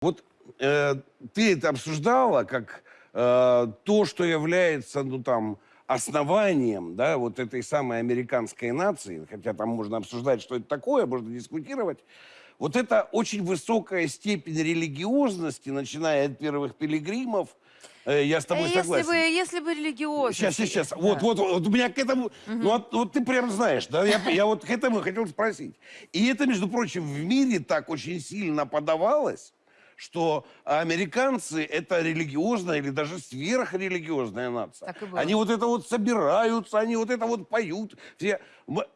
Вот э, ты это обсуждала как э, то, что является, ну там, основанием, да, вот этой самой американской нации, хотя там можно обсуждать, что это такое, можно дискутировать. Вот это очень высокая степень религиозности, начиная от первых пилигримов, э, я с тобой А если согласен. бы, если бы религиозно. Сейчас, сейчас, Да. вот, вот, вот у меня к этому, ну вот, вот ты прям знаешь, да, я, я вот к этому хотел спросить. И это, между прочим, в мире так очень сильно подавалось, что американцы это религиозная или даже сверхрелигиозная нация. Так и было. Они вот это вот собираются, они вот это вот поют. Все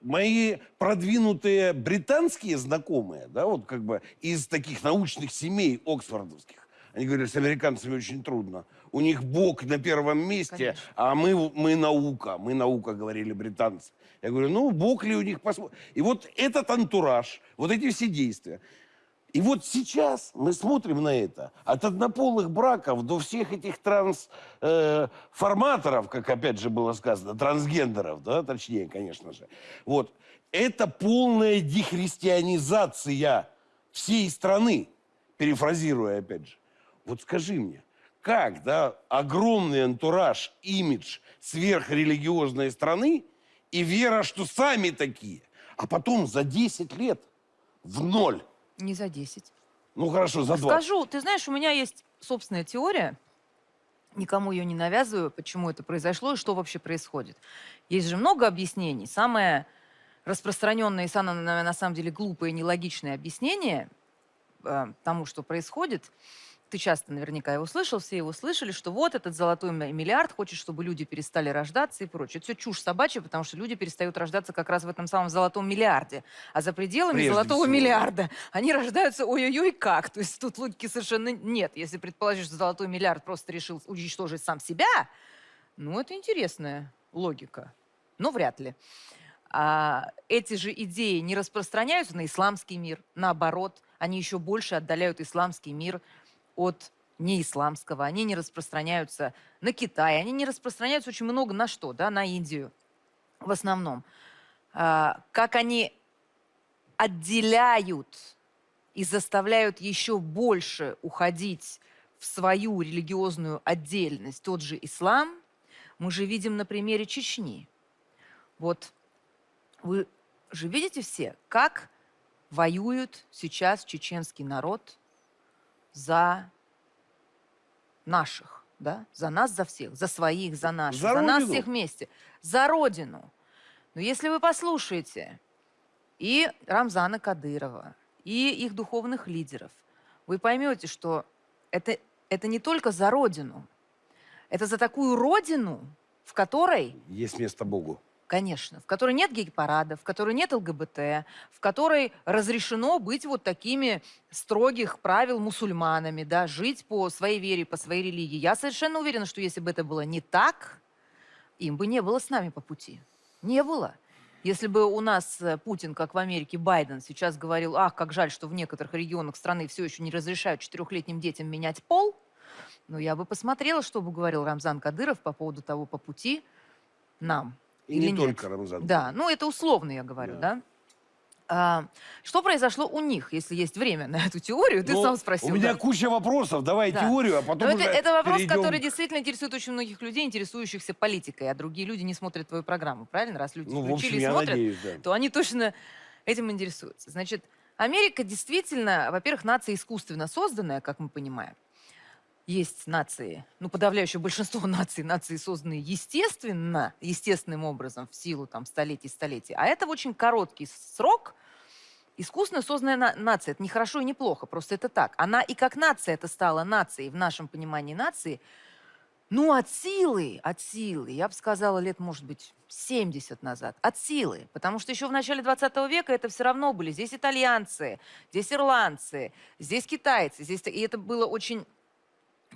мои продвинутые британские знакомые, да, вот как бы из таких научных семей оксфордовских, они говорят, с американцами очень трудно. У них Бог на первом месте, Конечно. а мы, мы наука. Мы наука, говорили британцы. Я говорю, ну, Бог ли у них посмотрим. И вот этот антураж, вот эти все действия. И вот сейчас мы смотрим на это. От однополых браков до всех этих трансформаторов, как опять же было сказано, трансгендеров, да, точнее, конечно же. Вот. Это полная дехристианизация всей страны, перефразируя опять же. Вот скажи мне, как, да, огромный антураж, имидж сверхрелигиозной страны и вера, что сами такие, а потом за 10 лет в ноль. Не за 10. Ну хорошо, за 20. Скажу, ты знаешь, у меня есть собственная теория. Никому ее не навязываю, почему это произошло и что вообще происходит. Есть же много объяснений. Самое распространенное и самое, на самом деле глупое и нелогичное объяснение э, тому, что происходит, ты часто наверняка его слышал, все его слышали, что вот этот золотой ми- миллиард хочет, чтобы люди перестали рождаться и прочее. Это все чушь собачья, потому что люди перестают рождаться как раз в этом самом золотом миллиарде. А за пределами Прежде золотого всего. миллиарда они рождаются ой-ой-ой как. То есть тут логики совершенно нет. Если предположить, что золотой миллиард просто решил уничтожить сам себя, ну это интересная логика. Но вряд ли. А эти же идеи не распространяются на исламский мир. Наоборот, они еще больше отдаляют исламский мир от неисламского. Они не распространяются на Китай. Они не распространяются очень много на что? Да? На Индию в основном. А, как они отделяют и заставляют еще больше уходить в свою религиозную отдельность тот же ислам, мы же видим на примере Чечни. Вот вы же видите все, как воюет сейчас чеченский народ за наших, да? За нас, за всех, за своих, за наших, За за, нас всех вместе, за родину. Но если вы послушаете и Рамзана Кадырова, и их духовных лидеров, вы поймете, что это, это не только за родину, это за такую родину, в которой Есть место Богу. Конечно, в которой нет гей-парадов, в которой нет ЛГБТ, в которой разрешено быть вот такими строгих правил мусульманами, да, жить по своей вере, по своей религии. Я совершенно уверена, что если бы это было не так, им бы не было с нами по пути. Не было. Если бы у нас э, Путин, как в Америке, Байден сейчас говорил, ах, как жаль, что в некоторых регионах страны все еще не разрешают четырехлетним детям менять пол, ну, я бы посмотрела, что бы говорил Рамзан Кадыров по поводу того, по пути нам. И Или не нет? только Рамзан. Да, ну это условно я говорю, Да. да. А, что произошло у них, если есть время на эту теорию? Ты Ну, сам спросил. У меня да. куча вопросов. Давай Да. теорию, а Но потом это, уже это вопрос, перейдем который действительно интересует очень многих людей, интересующихся политикой, а другие люди не смотрят твою программу, правильно? Раз люди Ну, включили общем, и смотрят, надеюсь, да. то они точно этим интересуются. Значит, Америка действительно, во-первых, нация искусственно созданная, как мы понимаем. Есть нации, ну, подавляющее большинство наций, нации созданные естественно, естественным образом, в силу там столетий, столетий. А это очень короткий срок искусственно созданная на- нация. Это не хорошо и не плохо, просто это так. Она и как нация это стала нацией, в нашем понимании нации, ну, от силы, от силы, я бы сказала, лет, может быть, 70 назад. От силы. Потому что еще в начале 20 века это все равно были. Здесь итальянцы, здесь ирландцы, здесь китайцы. Здесь... И это было очень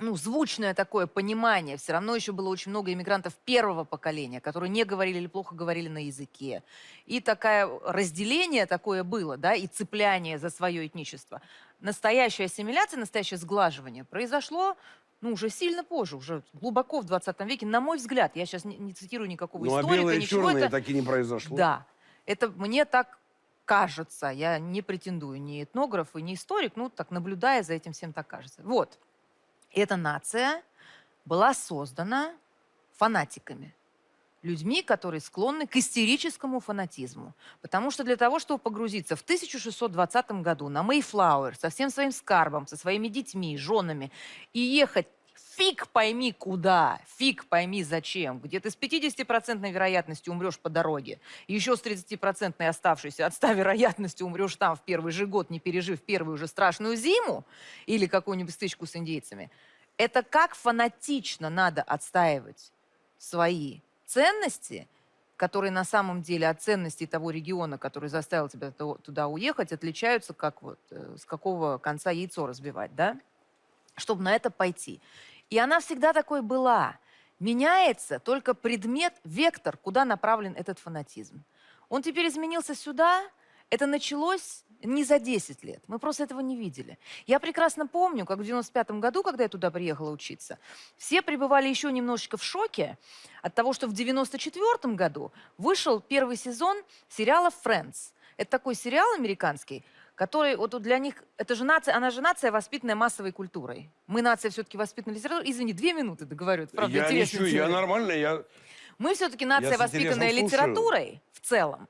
ну, звучное такое понимание. Все равно еще было очень много иммигрантов первого поколения, которые не говорили или плохо говорили на языке. И такое разделение такое было, да, и цепляние за свое этничество. Настоящая ассимиляция, настоящее сглаживание произошло ну, уже сильно позже, уже глубоко в 20 веке, на мой взгляд. Я сейчас не, не цитирую никакого Ну, а историка, белое и ничего. это- так и не произошло. да, это мне так кажется, я не претендую ни этнограф и ни историк, ну, так наблюдая за этим всем, так кажется. Вот, эта нация была создана фанатиками, людьми, которые склонны к истерическому фанатизму. Потому что для того, чтобы погрузиться в 1620 году на Мейфлауэр со всем своим скарбом, со своими детьми, женами и ехать фиг пойми куда, фиг пойми зачем, где ты с 50% вероятностью умрешь по дороге, еще с 30% оставшейся от 100 вероятностью умрешь там в первый же год, не пережив первую же страшную зиму или какую-нибудь стычку с индейцами. Это как фанатично надо отстаивать свои ценности, которые на самом деле от ценностей того региона, который заставил тебя туда уехать, отличаются, как вот э, с какого конца яйцо разбивать, да? Чтобы на это пойти. И она всегда такой была. Меняется только предмет, вектор, куда направлен этот фанатизм. Он теперь изменился сюда. Это началось не за 10 лет. Мы просто этого не видели. Я прекрасно помню, как в 95 году, когда я туда приехала учиться, все пребывали еще немножечко в шоке от того, что в 94 году вышел первый сезон сериала «Friends». Это такой сериал американский, который вот для них, это же нация, она же нация, воспитанная массовой культурой. Мы нация все-таки воспитанная литературой. Извини, две минуты договорю. Это, правда, я ничего, я нормально, я... Мы все-таки нация, воспитанная литературой в целом.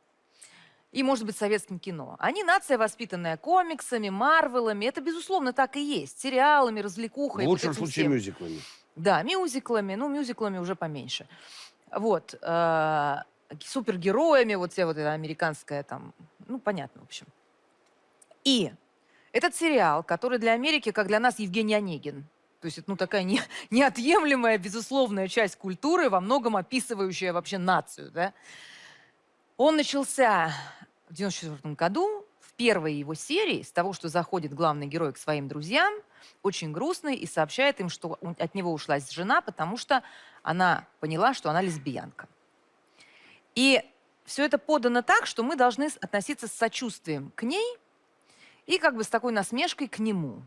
И, может быть, советским кино. Они нация, воспитанная комиксами, марвелами. Это, безусловно, так и есть. Сериалами, развлекухой. В лучшем случае всем. мюзиклами. Да, мюзиклами. Ну, мюзиклами уже поменьше. Вот. э, супергероями. Вот вся вот эта американская там... Ну, понятно, в общем. И этот сериал, который для Америки, как для нас, Евгений Онегин. То есть это ну, такая не, неотъемлемая, безусловная часть культуры, во многом описывающая вообще нацию. Да? Он начался в 94 году, в первой его серии, с того, что заходит главный герой к своим друзьям, очень грустный, и сообщает им, что от него ушла жена, потому что она поняла, что она лесбиянка. И все это подано так, что мы должны относиться с сочувствием к ней и как бы с такой насмешкой к нему.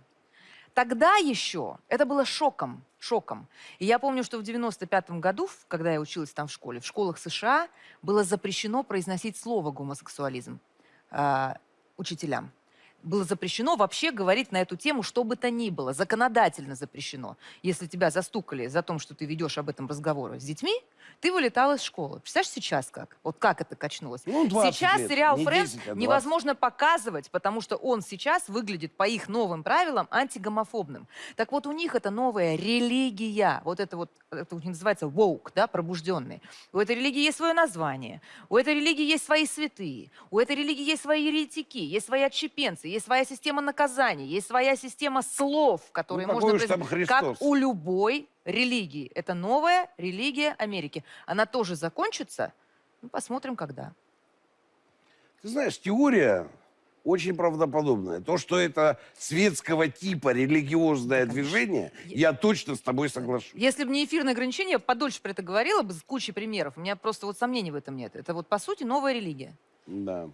Тогда еще это было шоком, шоком. И я помню, что в 95 году, когда я училась там в школе, в школах США было запрещено произносить слово гомосексуализм а, учителям. Было запрещено вообще говорить на эту тему, что бы то ни было. Законодательно запрещено. Если тебя застукали за то, что ты ведешь об этом разговоры с детьми, ты вылетал из школы. Представляешь, сейчас как? Вот как это качнулось? Ну, 20 сейчас лет. сериал Не «Френдс» 10, а 20. невозможно показывать, потому что он сейчас выглядит по их новым правилам антигомофобным. Так вот, у них это новая религия. Вот это вот, это у них называется woke, да, пробужденные. У этой религии есть свое название. У этой религии есть свои святые. У этой религии есть свои еретики, есть свои отщепенцы, есть своя система наказаний, есть своя система слов, которые Ну, можно там. Христос. Как у любой религии. Это новая религия Америки. Она тоже закончится. Ну, посмотрим, когда. Ты знаешь, теория очень правдоподобная. То, что это светского типа религиозное движение, я точно с тобой соглашусь. Если бы не эфирное ограничение, я подольше про это говорила бы с кучей примеров. У меня просто вот сомнений в этом нет. Это вот, по сути, новая религия. Да.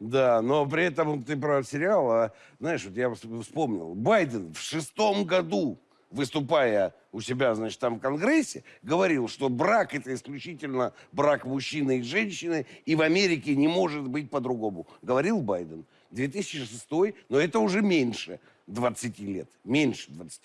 Да, но при этом ты про сериал, а, знаешь, вот я вс- вспомнил, Байден в шестом году, выступая у себя, значит, там в Конгрессе, говорил, что брак это исключительно брак мужчины и женщины, и в Америке не может быть по-другому. Говорил Байден. 2006, но это уже меньше 20 лет. Меньше 20 лет.